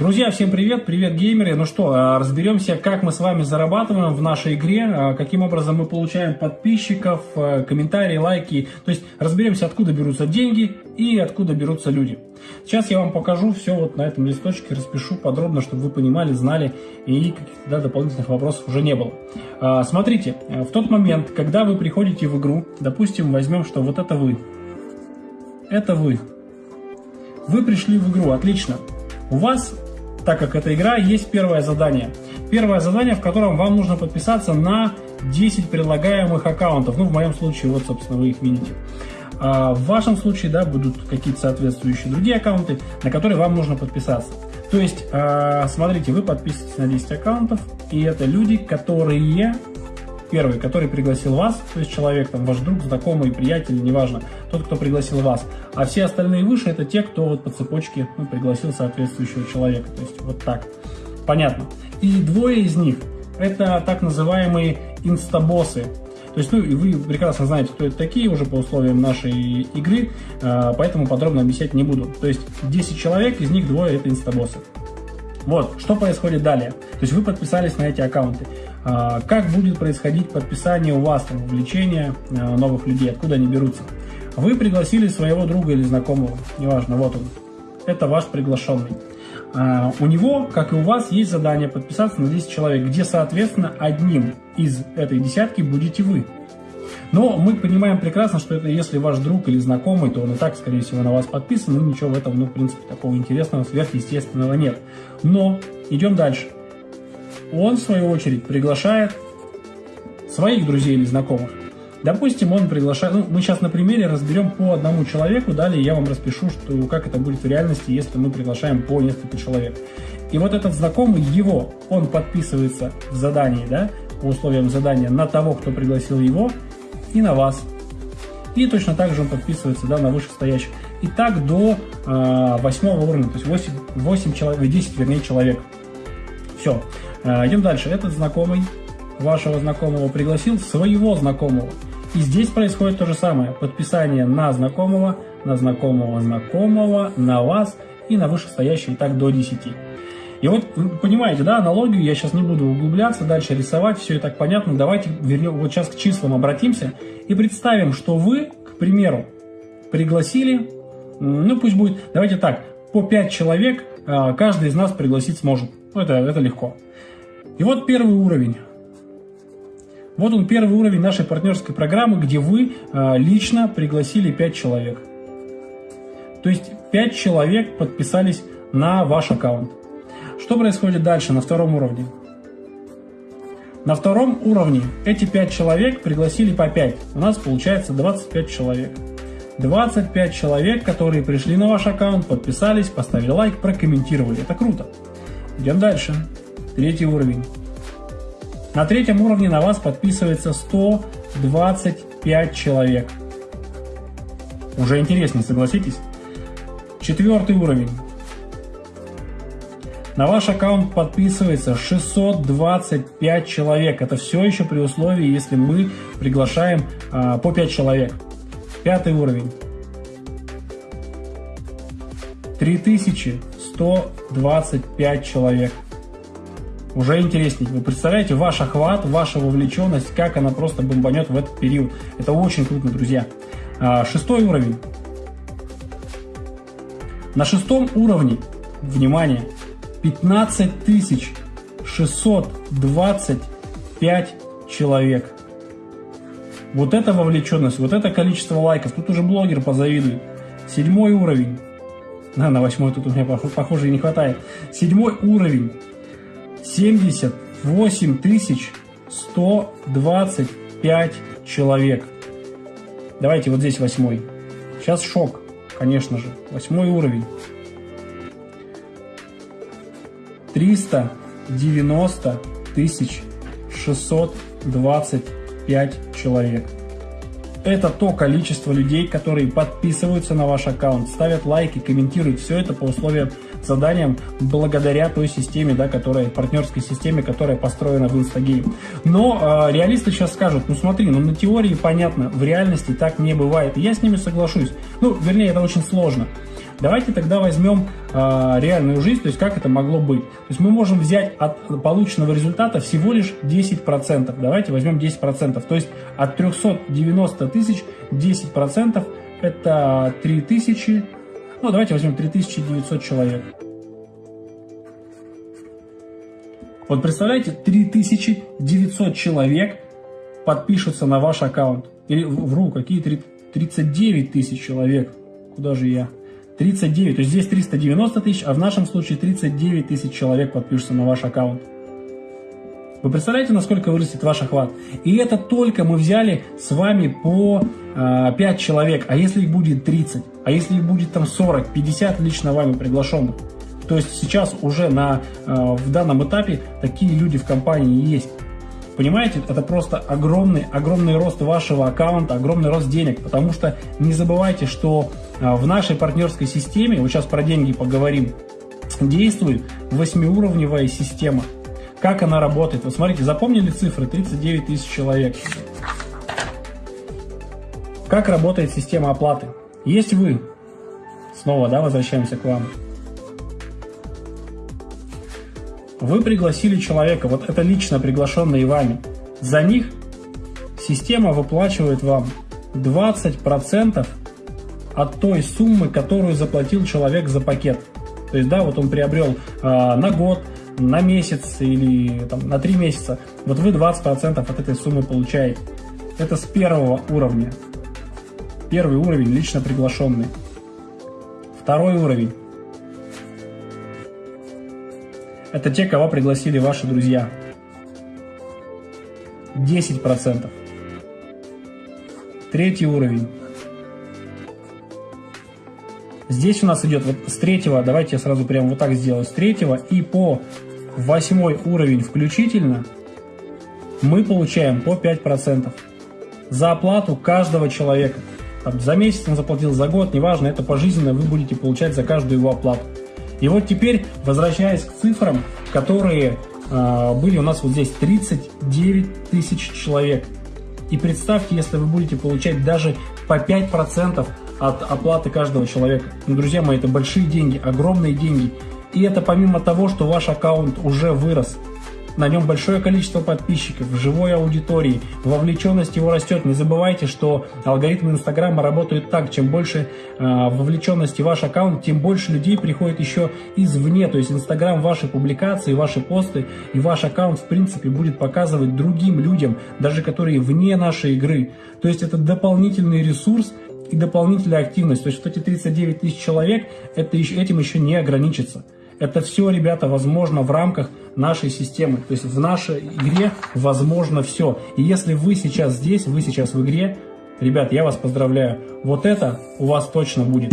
Друзья, всем привет, привет геймеры. Ну что, а, разберемся, как мы с вами зарабатываем в нашей игре, а, каким образом мы получаем подписчиков, а, комментарии, лайки. То есть разберемся, откуда берутся деньги и откуда берутся люди. Сейчас я вам покажу все вот на этом листочке, распишу подробно, чтобы вы понимали, знали и каких-то да, дополнительных вопросов уже не было. Смотрите, в тот момент, когда вы приходите в игру, допустим, возьмем, что вот это вы. Это вы. Вы пришли в игру, отлично. У вас так как это игра, есть первое задание. Первое задание, в котором вам нужно подписаться на 10 предлагаемых аккаунтов. Ну, в моем случае, вот, собственно, вы их видите. А в вашем случае, да, будут какие-то соответствующие другие аккаунты, на которые вам нужно подписаться. То есть, а, смотрите, вы подписываетесь на 10 аккаунтов, и это люди, которые Первый, который пригласил вас, то есть человек, там, ваш друг, знакомый, приятель, неважно, тот, кто пригласил вас. А все остальные выше, это те, кто вот по цепочке ну, пригласил соответствующего человека. То есть вот так. Понятно. И двое из них, это так называемые инстабоссы. То есть, ну, и вы прекрасно знаете, кто это такие уже по условиям нашей игры, а, поэтому подробно объяснять не буду. То есть, 10 человек, из них двое это инстабоссы. Вот, что происходит далее. То есть вы подписались на эти аккаунты. А, как будет происходить подписание у вас, там, вовлечение а, новых людей, откуда они берутся? Вы пригласили своего друга или знакомого, неважно, вот он. Это ваш приглашенный. А, у него, как и у вас, есть задание подписаться на 10 человек, где, соответственно, одним из этой десятки будете вы. Но мы понимаем прекрасно, что это если ваш друг или знакомый, то он и так, скорее всего, на вас подписан, и ничего в этом, ну, в принципе, такого интересного, сверхъестественного нет. Но идем дальше. Он, в свою очередь, приглашает своих друзей или знакомых. Допустим, он приглашает, ну, мы сейчас на примере разберем по одному человеку, далее я вам распишу, что, как это будет в реальности, если мы приглашаем по несколько человек. И вот этот знакомый его, он подписывается в задании, да, по условиям задания на того, кто пригласил его, и на вас. И точно так же он подписывается да, на вышестоящих. И так до э, восьмого уровня, то есть 8, 8 человек, 10 вернее человек. Все. Э, идем дальше. Этот знакомый вашего знакомого пригласил своего знакомого. И здесь происходит то же самое. Подписание на знакомого, на знакомого знакомого, на вас и на вышестоящий, и так до 10. И вот, понимаете, да, аналогию, я сейчас не буду углубляться, дальше рисовать, все и так понятно. Давайте вернем, вот сейчас к числам обратимся и представим, что вы, к примеру, пригласили, ну пусть будет, давайте так, по 5 человек а, каждый из нас пригласить сможет. Ну, это, это легко. И вот первый уровень. Вот он первый уровень нашей партнерской программы, где вы а, лично пригласили 5 человек. То есть 5 человек подписались на ваш аккаунт. Что происходит дальше на втором уровне? На втором уровне эти 5 человек пригласили по 5. У нас получается 25 человек. 25 человек, которые пришли на ваш аккаунт, подписались, поставили лайк, прокомментировали. Это круто. Идем дальше. Третий уровень. На третьем уровне на вас подписывается 125 человек. Уже интереснее, согласитесь? Четвертый уровень. На ваш аккаунт подписывается 625 человек. Это все еще при условии, если мы приглашаем а, по 5 человек. Пятый уровень. 3125 человек. Уже интереснее. Вы представляете ваш охват, ваша вовлеченность, как она просто бомбанет в этот период. Это очень круто, друзья. А, шестой уровень. На шестом уровне, внимание, 15 625 человек. Вот это вовлеченность, вот это количество лайков. Тут уже блогер позавидует. Седьмой уровень. На, на восьмой тут у меня, похоже, не хватает. Седьмой уровень. 78 125 человек. Давайте вот здесь восьмой. Сейчас шок, конечно же. Восьмой уровень. 390 тысяч 625 человек. Это то количество людей, которые подписываются на ваш аккаунт, ставят лайки, комментируют. Все это по условиям заданиям благодаря той системе, да, которая, партнерской системе, которая построена в Instagame. Но э, реалисты сейчас скажут, ну смотри, ну на теории понятно, в реальности так не бывает. Я с ними соглашусь. Ну, вернее, это очень сложно. Давайте тогда возьмем э, реальную жизнь, то есть как это могло быть. То есть мы можем взять от полученного результата всего лишь 10%. Давайте возьмем 10%. То есть от 390 тысяч 10% это 3000, ну давайте возьмем 3900 человек. Вот представляете, 3900 человек подпишутся на ваш аккаунт. Или вру, какие 39 тысяч человек. Куда же я? 39, то есть здесь 390 тысяч, а в нашем случае 39 тысяч человек подпишутся на ваш аккаунт. Вы представляете, насколько вырастет ваш охват? И это только мы взяли с вами по э, 5 человек. А если их будет 30? А если их будет там 40, 50 лично вами приглашенных? То есть сейчас уже на, э, в данном этапе такие люди в компании есть. Понимаете, это просто огромный, огромный рост вашего аккаунта, огромный рост денег, потому что не забывайте, что а, в нашей партнерской системе, вот сейчас про деньги поговорим, действует восьмиуровневая система. Как она работает? Вот смотрите, запомнили цифры 39 тысяч человек. Как работает система оплаты? Есть вы, снова, да, возвращаемся к вам. Вы пригласили человека, вот это лично приглашенные вами. За них система выплачивает вам 20% от той суммы, которую заплатил человек за пакет. То есть, да, вот он приобрел э, на год, на месяц или там, на 3 месяца. Вот вы 20% от этой суммы получаете. Это с первого уровня. Первый уровень лично приглашенный. Второй уровень Это те, кого пригласили ваши друзья. 10%. Третий уровень. Здесь у нас идет вот с третьего, давайте я сразу прямо вот так сделаю, с третьего и по восьмой уровень включительно мы получаем по 5% за оплату каждого человека. Там, за месяц он заплатил, за год, неважно, это пожизненно вы будете получать за каждую его оплату. И вот теперь, возвращаясь к цифрам, которые э, были у нас вот здесь, 39 тысяч человек. И представьте, если вы будете получать даже по 5% от оплаты каждого человека. Ну, друзья мои, это большие деньги, огромные деньги. И это помимо того, что ваш аккаунт уже вырос. На нем большое количество подписчиков, живой аудитории, вовлеченность его растет. Не забывайте, что алгоритмы Инстаграма работают так, чем больше э, вовлеченности ваш аккаунт, тем больше людей приходит еще извне. То есть Инстаграм ваши публикации, ваши посты и ваш аккаунт в принципе будет показывать другим людям, даже которые вне нашей игры. То есть это дополнительный ресурс, и дополнительная активность. То есть вот эти 39 тысяч человек, это еще, этим еще не ограничится. Это все, ребята, возможно в рамках нашей системы. То есть в нашей игре возможно все. И если вы сейчас здесь, вы сейчас в игре, ребят, я вас поздравляю. Вот это у вас точно будет.